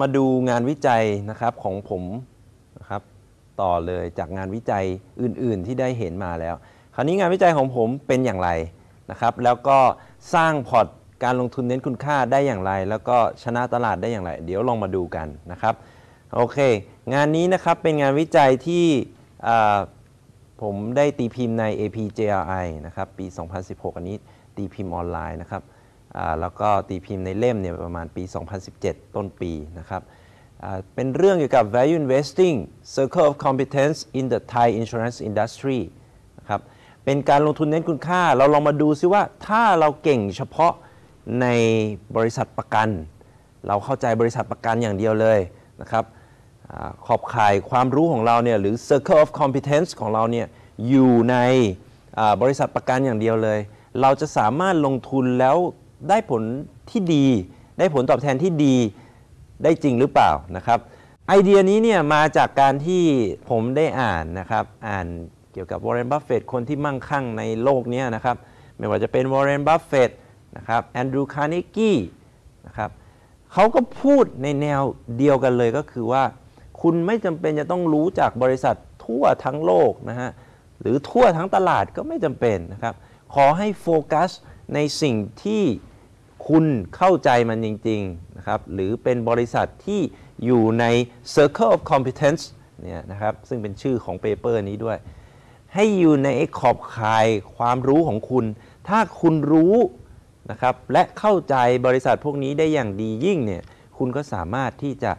มาดูงานวิจัยนะครับของผมนะครับต่อเลยจากงานวิจัยอื่น ๆ ที่ได้เห็นมาแล้ว คราวนี้งานวิจัยของผมเป็นอย่างไรนะครับ แล้วก็สร้างพอร์ตการลงทุนเน้นคุณค่าได้อย่างไร แล้วก็ชนะตลาดได้อย่างไร เดี๋ยวลองมาดูกันนะครับโอเค งานนี้นะครับเป็นงานวิจัยที่ผมได้ตีพิมพ์ใน APJRI นะครับปี 2016 อันนี้ตีพิมพ์ออนไลน์นะครับ แล้วก็ตีพิมพ์ในเล่มเนี่ยประมาณปี 2017 ต้นปีนะครับเป็นเรื่องเกี่ยวกับ value investing circle of competence in the Thai insurance industry นะครับเป็นการลงทุนเน้นคุณค่า เราลองมาดูซิว่าถ้าเราเก่งเฉพาะในบริษัทประกัน เราเข้าใจบริษัทประกันอย่างเดียวเลยนะครับอขอบข่ายความรู้ของเราเนี่ยหรือ circle of competence ของเราเนี่ยอยู่ในบริษัทประกันอย่างเดียวเลย เราจะสามารถลงทุนแล้ว ได้ผลที่ดี ได้ผลตอบแทนที่ดีได้จริงหรือเปล่านะครับ ไอเดียนี้เนี่ยมาจากการที่ผมได้อ่านนะครับอ่านเกี่ยวกับวอร์เรนบัฟเฟตคนที่มั่งคั่งในโลกนี้นะครับไม่ว่าจะเป็นวอร์เรนบัฟเฟตนะครับแอนดรูคาร์เนกี้นะครับเขาก็พูดในแนวเดียวกันเลยก็คือว่า คุณไม่จำเป็นจะต้องรู้จากบริษัททั่วทั้งโลกนะฮะหรือทั่วทั้งตลาดก็ไม่จำเป็นนะครับขอให้โฟกัสในสิ่งที่ คุณเข้าใจมันจริงๆนะครับหรือเป็นบริษัทที่อยู่ใน Circle of Competence เนี่ยนะครับซึ่งเป็นชื่อของ paper นี้ด้วย ให้อยู่ในขอบข่ายความรู้ของคุณ ถ้าคุณรู้นะครับและเข้าใจบริษัทพวกนี้ได้อย่างดียิ่งเนี่ยคุณก็สามารถที่จะ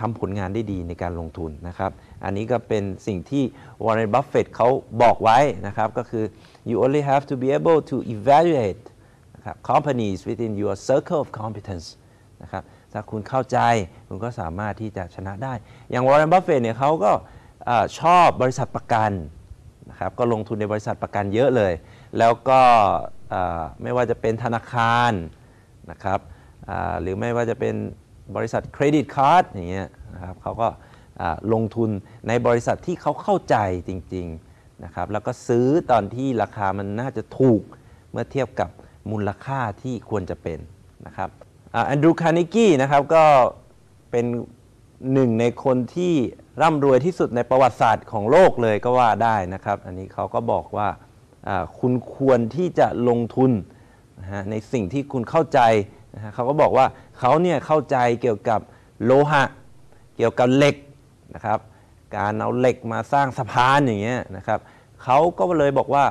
ทำผลงานได้ดีในการลงทุนนะครับ อันนี้ก็เป็นสิ่งที่ Warren Buffett เขาบอกไว้นะครับ ก็คือ you only have to be able to evaluate นะครับ companies within your circle of competence นะครับถ้าคุณเข้าใจคุณก็สามารถที่จะชนะได้ อย่าง Warren Buffett เนี่ยเขาก็ชอบบริษัทประกันนะครับก็ลงทุนในบริษัทประกันเยอะเลย แล้วก็ไม่ว่าจะเป็นธนาคารนะครับหรือไม่ว่าจะเป็นบริษัทเครดิตการ์ดอย่างเงี้ยนะครับเขาก็ลงทุนในบริษัทที่เขาเข้าใจจริงๆนะครับแล้วก็ซื้อตอนที่ราคามันน่าจะถูกเมื่อเทียบกับ มูลค่าที่ควรจะเป็นนะครับแอนดรูคาร์เนกี้นะครับก็เป็นหนึ่งในคนที่ร่ำรวยที่สุดในประวัติศาสตร์ของโลกเลยก็ว่าได้นะครับ อันนี้เขาก็บอกว่าคุณควรที่จะลงทุนนะฮะในสิ่งที่คุณเข้าใจนะฮะเขาก็บอกว่าเขาเนี่ยเข้าใจเกี่ยวกับโลหะ เกี่ยวกับเหล็กนะครับ การเอาเหล็กมาสร้างสะพานอย่างเงี้ยนะครับเขาก็เลยบอกว่า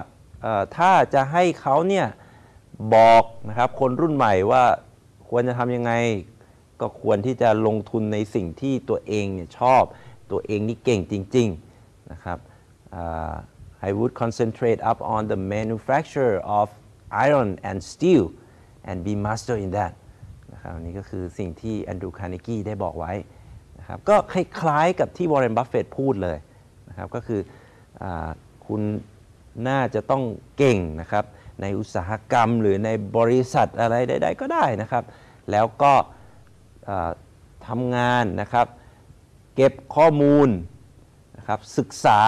ถ้าจะให้เขาเนี่ย บอกนะครับ คนรุ่นใหม่ว่าควรจะทำยังไง ก็ควรที่จะลงทุนในสิ่งที่ตัวเองเนี่ยชอบ ตัวเองนี่เก่งจริง ๆ นะครับอ่า I would concentrate upon the manufacture of iron and steel and be master in that นะครับอันนี้ก็คือสิ่งที่แอนดรูคาร์เนกีได้บอกไว้นะครับก็คล้ายๆกับที่วอร์เรนบัฟเฟตพูดเลยนะครับก็คืออคุณน่าจะต้องเก่งนะครับ ในอุตสาหกรรม หรือในบริษัทอะไรใดๆก็ได้นะครับ แล้วก็ทำงานนะครับ เก็บข้อมูลนะครับศึกษา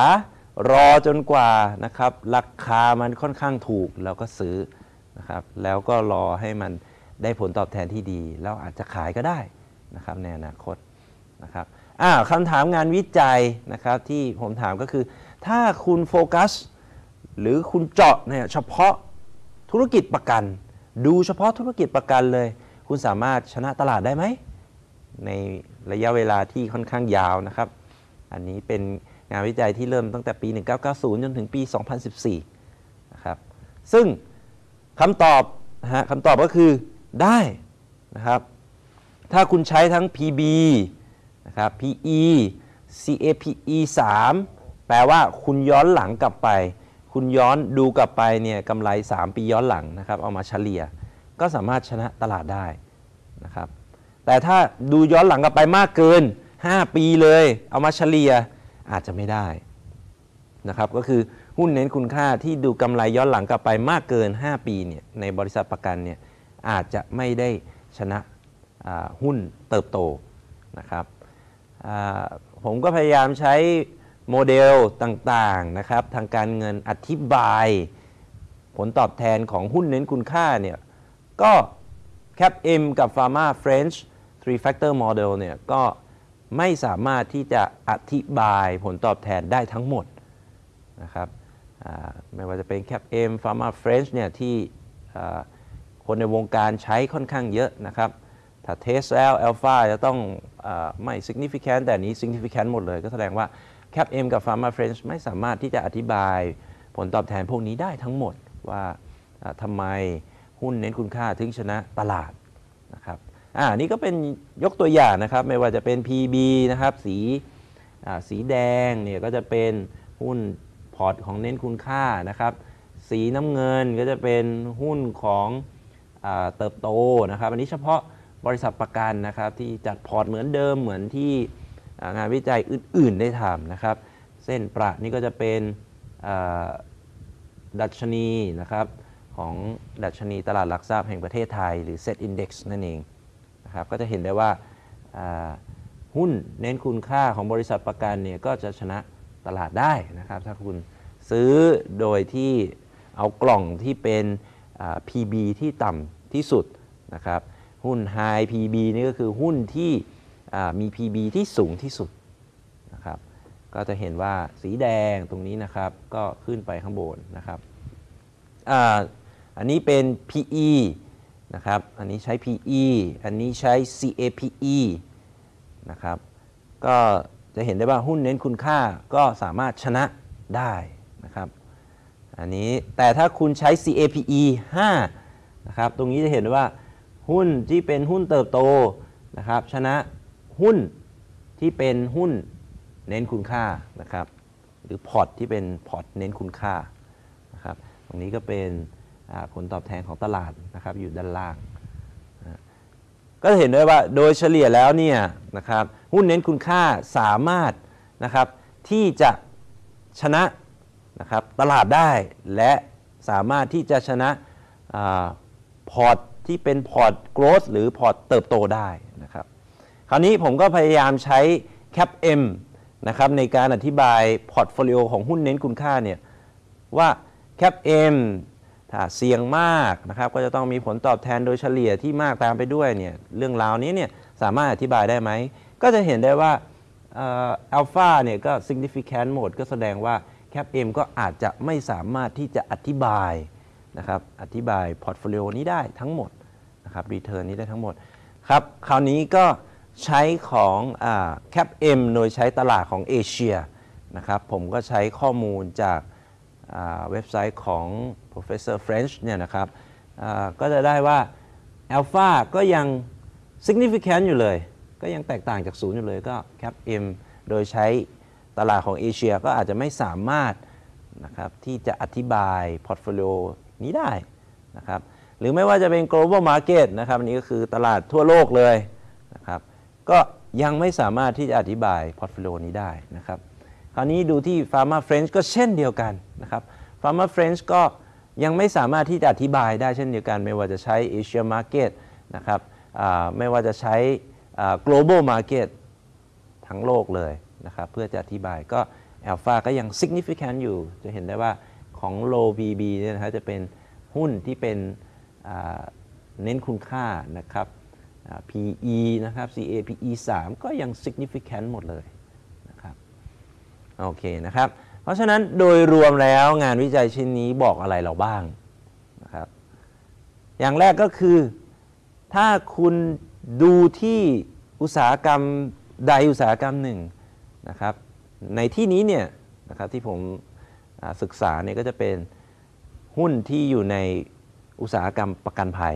รอจนกว่านะครับราคามันค่อนข้างถูกแล้วก็ซื้อนะครับแล้วก็รอให้มันได้ผลตอบแทนที่ดี แล้วอาจจะขายก็ได้นะครับในอนาคตนะครับอ่าคำถามงานวิจัยนะครับที่ผมถามก็คือ ถ้าคุณโฟกัส หรือคุณเจาะเนี่ยเฉพาะ ธุรกิจประกัน ดูเฉพาะธุรกิจประกันเลย คุณสามารถชนะตลาดได้ไหม ในระยะเวลาที่ค่อนข้างยาวนะครับ อันนี้เป็นงานวิจัยที่เริ่มตั้งแต่ปี 1990 จนถึงปี 2014 นะครับ ซึ่งคำตอบนะฮะคำตอบก็คือได้นะครับ ถ้าคุณใช้ทั้ง PB นะครับ PE CAPE 3 แปลว่าคุณย้อนหลังกลับไป คุณย้อนดูกลับไปเนี่ยกำไร 3 ปีย้อนหลังนะครับ เอามาเฉลี่ยก็สามารถชนะตลาดได้นะครับ แต่ถ้าดูย้อนหลังกลับไปมากเกิน 5 ปีเลย เอามาเฉลี่ยอาจจะไม่ได้นะครับ ก็คือหุ้นเน้นคุณค่าที่ดูกำไรย้อนหลังกลับไปมากเกิน 5 ปีเนี่ยในบริษัทประกันเนี่ยอาจจะไม่ได้ชนะหุ้นเติบโตนะครับผมก็พยายามใช้ โมเดลต่างๆนะครับทางการเงินอธิบาย ผลตอบแทนของหุ้นเน้นคุณค่าเนี่ยก็ Cap M กับ Pharma French three factor model เนี่ยก็ไม่สามารถที่จะอธิบายผลตอบแทนได้ทั้งหมดนะครับไม่ว่าจะเป็น Cap M Pharma French เนี่ยที่คนในวงการใช้ค่อนข้างเยอะนะครับ ถ้าเทสแล้วอัลฟาจะต้องอไม่ significant แต่นนี้ significant หมดเลยก็แสดงว่า Cap M กับ Pharma French ไม่สามารถที่จะอธิบายผลตอบแทนพวกนี้ได้ทั้งหมดว่าทำไมหุ้นเน้นคุณค่าถึงชนะตลาดนะครับอ่านี่ก็เป็นยกตัวอย่างนะครับ ไม่ว่าจะเป็น PB นะครับ สีสีแดงเนี่ยก็จะเป็นหุ้นพอร์ตของเน้นคุณค่านะครับ สีน้ำเงินก็จะเป็นหุ้นของอเติบโตนะครับ อันนี้เฉพาะบริษัทประกันนะครับที่จัดพอร์ตเหมือนเดิมเหมือนที่ งานวิจัยอื่น ๆ ได้ทำนะครับ เส้นประนี่ก็จะเป็นดัชนีนะครับของดัชนีตลาดหลักทรัพย์แห่งประเทศไทย หรือ Set Index นั่นเองนะครับก็จะเห็นได้ว่าหุ้นเน้นคุณค่าของบริษัทประกันเนี่ยก็จะชนะตลาดได้นะครับ ถ้าคุณซื้อโดยที่เอากล่องที่เป็น PB ที่ต่ำที่สุดนะครับ หุ้น High PB นี่ก็คือหุ้นที่ มี PB ที่สูงที่สุดนะครับ ก็จะเห็นว่าสีแดงตรงนี้นะครับ ก็ขึ้นไปข้างบนนะครับออันนี้เป็น PE นะครับ อันนี้ใช้ PE อันนี้ใช้ CAPE นะครับ ก็จะเห็นได้ว่าหุ้นเน้นคุณค่าก็สามารถชนะได้นะครับ อันนี้แต่ถ้าคุณใช้ CAPE 5นะครับ ตรงนี้จะเห็นได้ว่าหุ้นที่เป็นหุ้นเติบโตนะครับชนะ หุ้นที่เป็นหุ้นเน้นคุณค่านะครับ หรือพอร์ตที่เป็นพอร์ตเน้นคุณค่านะครับ ตรงนี้ก็เป็นผลตอบแทนของตลาดนะครับอยู่ด้านล่าง ก็จะเห็นได้ว่าโดยเฉลี่ยแล้วเนี่ยนะครับหุ้นเน้นคุณค่าสามารถนะครับที่จะชนะนะครับตลาดได้และสามารถที่จะชนะอพอร์ตที่เป็นพอร์ต growth หรือพอร์ตเติบโตได้ คราวนี้ผมก็พยายามใช้ CAPM นะครับในการอธิบายพอร์ตโฟลิโอของหุ้นเน้นคุณค่าเนี่ยว่า CAPM ถ้าเสี่ยงมากนะครับก็จะต้องมีผลตอบแทนโดยเฉลี่ยที่มากตามไปด้วยเนี่ยเรื่องราวนี้เนี่ยสามารถอธิบายได้ไหม ก็จะเห็นได้ว่าอัลฟาเนี่ยก็ significant หมดก็แสดงว่า CAPM ก็อาจจะไม่สามารถที่จะอธิบายนะครับอธิบายพอร์ตโฟลิโอนี้ได้ทั้งหมดนะครับ return นี้ได้ทั้งหมดครับคราวนี้ก็ ใช้ของอ่า CAPM โดยใช้ตลาดของเอเชียนะครับผมก็ใช้ข้อมูลจากเว็บไซต์ของ professor French เนี่ยนะครับก็จะได้ว่า alpha ก็ยัง significant อยู่เลย ก็ยังแตกต่างจากศูนย์อยู่เลยก็ CAPM โดยใช้ตลาดของเอเชียก็อาจจะไม่สามารถนะครับที่จะอธิบาย portfolio นี้ได้นะครับหรือไม่ว่าจะเป็น global market นะครับอันนี้ก็คือตลาดทั่วโลกเลยนะครับ ก็ยังไม่สามารถที่จะอธิบาย portfolio นี้ได้นะครับ คราวนี้ดูที่ Fama French ก็เช่นเดียวกันนะครับ Fama French ก็ยังไม่สามารถที่จะอธิบายได้เช่นเดียวกัน ไม่ว่าจะใช้ Asia Market นะครับไม่ว่าจะใช้ global market ทั้งโลกเลยนะครับเพื่อจะอธิบายก็ Alpha ก็ยัง significant อยู่ จะเห็นได้ว่าของ low PB เนี่ยนะครับจะเป็นหุ้นที่เป็นเน้นคุณค่านะครับ PE นะครับ CAPE 3 ก็ยัง significant หมดเลยนะครับโอเคนะครับ เพราะฉะนั้นโดยรวมแล้วงานวิจัยชิ้นนี้บอกอะไรเราบ้างนะครับอย่างแรกก็คือ ถ้าคุณดูที่อุตสาหกรรมใดอุตสาหกรรมหนึ่งนะครับในที่นี้เนี่ยนะครับที่ผมศึกษาเนี่ยก็จะเป็นหุ้นที่อยู่ในอุตสาหกรรมประกันภัย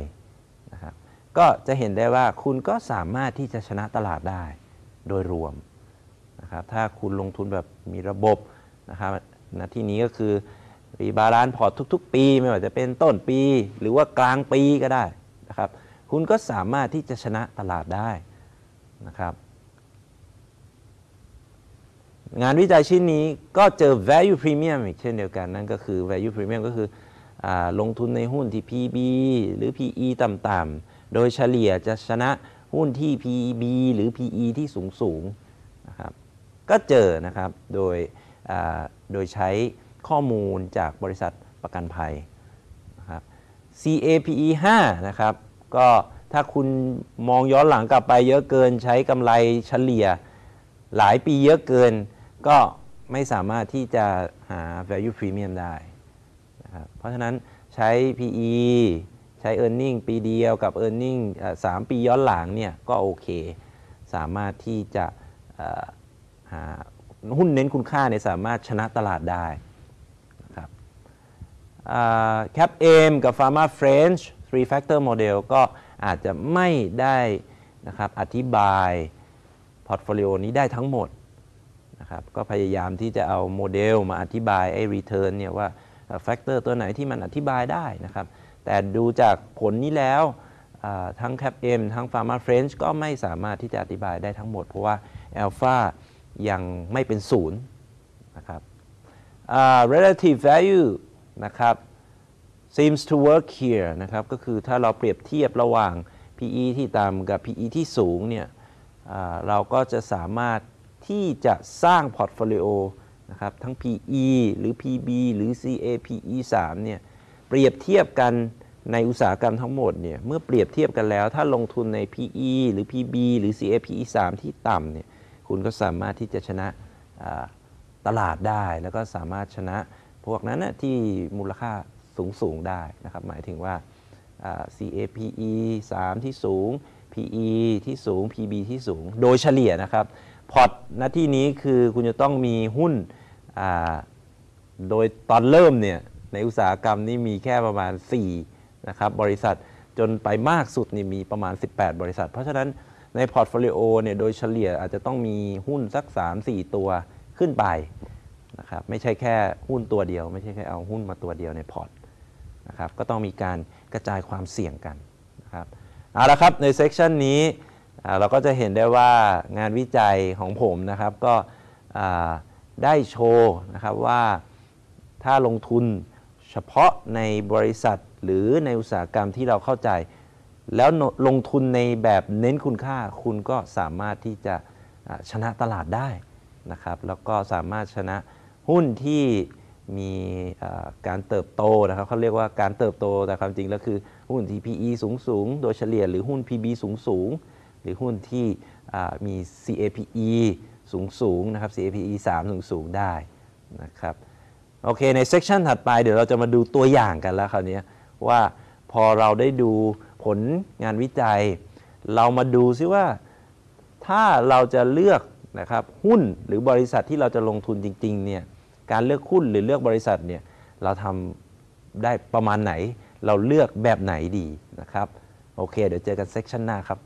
นะครับ ก็จะเห็นได้ว่าคุณก็สามารถที่จะชนะตลาดได้โดยรวมนะครับถ้าคุณลงทุนแบบมีระบบนะครับณที่นี้ก็คือ rebalance พอร์ตทุก ๆ ปีไม่ว่าจะเป็นต้นปี หรือว่ากลางปีก็ได้นะครับคุณก็สามารถที่จะชนะตลาดได้นะครับงานวิจัยชิ้นนี้ก็เจอ value premium อีกเช่นเดียวกันนั่นก็คือ value premium ก็คืออลงทุนในหุ้นที่ PB หรือ PE ต่ำๆ โดยเฉลี่ยจะชนะหุ้นที่ PB หรือ PE ที่สูงๆนะครับก็เจอนะครับโดยโดยใช้ข้อมูลจากบริษัทประกันภัยนะครับ CAPE 5นะครับก็ถ้าคุณมองย้อนหลังกลับไปเยอะเกินใช้กำไรเฉลี่ยหลายปีเยอะเกิน ก็ไม่สามารถที่จะหา value premium ได้นะครับเพราะฉะนั้นใช้ PE ช้ e a r n i n g ปีเดียวกับ e a r n i n g เอ่อสามปีย้อนหลังเนี่ยก็โอเค สามารถที่จะหาหุ้นเน้นคุณค่าเนี่ยสามารถชนะตลาดได้นะครับแคปเอมกับ Pharma French three factor model ก็อาจจะไม่ได้นะครับอธิบาย portfolio นี้ได้ทั้งหมดนะครับก็พยายามที่จะเอาโมเดลมาอธิบายไอ้ return เนี่ยว่า factor ตัวไหนที่มันอธิบายได้นะครับ แต่ดูจากผลนี้แล้วทั้ง CAPM ทั้ง Fama French ก็ไม่สามารถที่จะอธิบายได้ทั้งหมด เพราะว่า Alpha ยังไม่เป็นศูนย์นะครับอ่า relative value นะครับ seems to work here นะครับ ก็คือถ้าเราเปรียบเทียบระหว่าง PE ที่ต่ำกับ PE ที่สูงเนี่ยเราก็จะสามารถที่จะสร้าง portfolio นะครับทั้ง PE หรือ PB หรือ CAPE 3เนี่ยเปรียบเทียบกัน ในอุตสาหกรรมทั้งหมดเนี่ยเมื่อเปรียบเทียบกันแล้ว ถ้าลงทุนใน PE หรือ PB หรือ CAPE 3 ที่ต่ำเนี่ยคุณก็สามารถที่จะชนะตลาดได้ แล้วก็สามารถชนะพวกนั้นนะที่มูลค่าสูงสูงๆได้นะครับหมายถึงว่า CAPE 3 ที่สูง PE ที่สูง PB ที่สูง โดยเฉลี่ยนะครับ พอร์ตหน้าที่นี้คือคุณจะต้องมีหุ้นโดยตอนเริ่มเนี่ยในอุตสาหกรรมนี่มีแค่ประมาณ 4 นะครับบริษัทจนไปมากสุดนี่มีประมาณ 18 บริษัท เพราะฉะนั้นใน portfolio เนี่ยโดยเฉลี่ยอาจจะต้องมีหุ้นสัก 3-4 ตัวขึ้นไปนะครับไม่ใช่แค่หุ้นตัวเดียว ไม่ใช่แค่เอาหุ้นมาตัวเดียวในพอร์ตนะครับก็ต้องมีการกระจายความเสี่ยงกันนะครับเอาละครับใน session นี้เราก็จะเห็นได้ว่างานวิจัยของผมนะครับก็ได้โชว์นะครับว่าถ้าลงทุนเฉพาะในบริษัท หรือในอุตสาหกรรมที่เราเข้าใจ แล้วลงทุนในแบบเน้นคุณค่าคุณก็สามารถที่จะชนะตลาดได้นะครับแล้วก็สามารถชนะหุ้นที่มีการเติบโตนะครับเขาเรียกว่าการเติบโตแต่ความจริงแล้วคือหุ้นที่ PE สูงสูงๆโดยเฉลี่ยหรือหุ้น PB สูงสูงๆหรือหุ้นที่มี CAPE สูงสูงๆนะครับ CAPE 3 สูงสูงๆได้นะครับโอเคในเซสชันถัดไปเดี๋ยวเราจะมาดูตัวอย่างกันแล้วคราวนี้ ว่าพอเราได้ดูผลงานวิจัย เรามาดูซิว่า ถ้าเราจะเลือกนะครับหุ้นหรือบริษัทที่เราจะลงทุนจริงๆเนี่ยการเลือกหุ้นหรือเลือกบริษัทเนี่ยเราทำได้ประมาณไหน เราเลือกแบบไหนดีนะครับ โอเค เดี๋ยวเจอกันเซสชันหน้าครับ